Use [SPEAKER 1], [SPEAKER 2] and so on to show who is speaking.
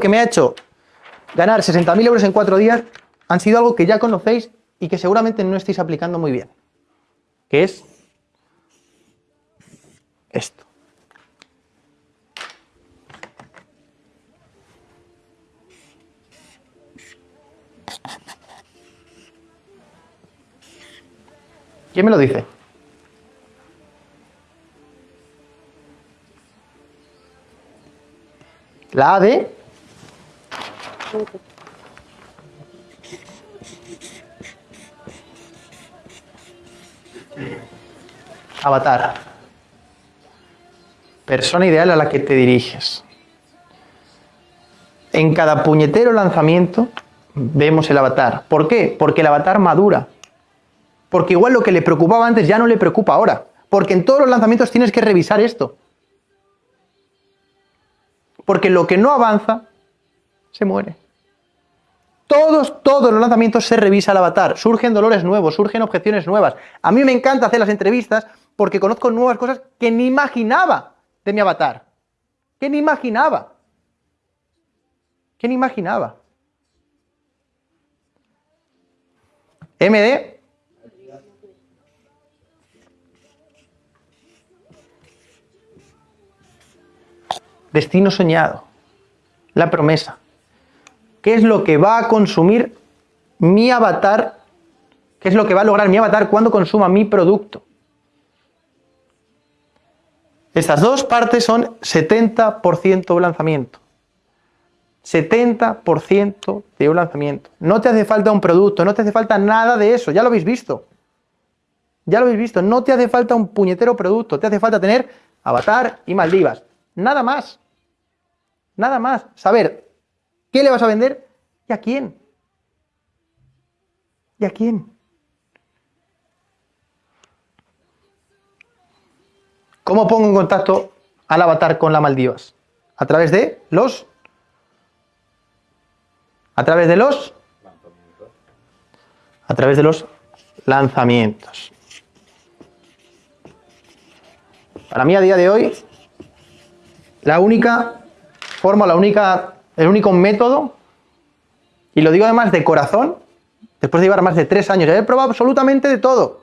[SPEAKER 1] que me ha hecho ganar 60.000 euros en cuatro días han sido algo que ya conocéis y que seguramente no estáis aplicando muy bien, que es esto. ¿Quién me lo dice? La A. Avatar. Persona ideal a la que te diriges. En cada puñetero lanzamiento vemos el avatar. ¿Por qué? Porque el avatar madura. Porque igual lo que le preocupaba antes ya no le preocupa ahora. Porque en todos los lanzamientos tienes que revisar esto. Porque lo que no avanza, se muere. Todos, todos los lanzamientos se revisa el avatar. Surgen dolores nuevos, surgen objeciones nuevas. A mí me encanta hacer las entrevistas porque conozco nuevas cosas que ni imaginaba de mi avatar. Que ni imaginaba. Que ni imaginaba. MD. Destino soñado. La promesa. ¿Qué es lo que va a consumir mi avatar? ¿Qué es lo que va a lograr mi avatar cuando consuma mi producto? Estas dos partes son 70% de lanzamiento. 70% de un lanzamiento. No te hace falta un producto, no te hace falta nada de eso, ya lo habéis visto. Ya lo habéis visto, no te hace falta un puñetero producto, te hace falta tener avatar y Maldivas. Nada más. Nada más. Saber qué le vas a vender y a quién. ¿Y a quién? ¿Cómo pongo en contacto al avatar con la Maldivas? A través de los... A través de los... A través de los lanzamientos. Para mí a día de hoy, la única forma, la única, el único método, y lo digo además de corazón, después de llevar más de tres años, he probado absolutamente de todo.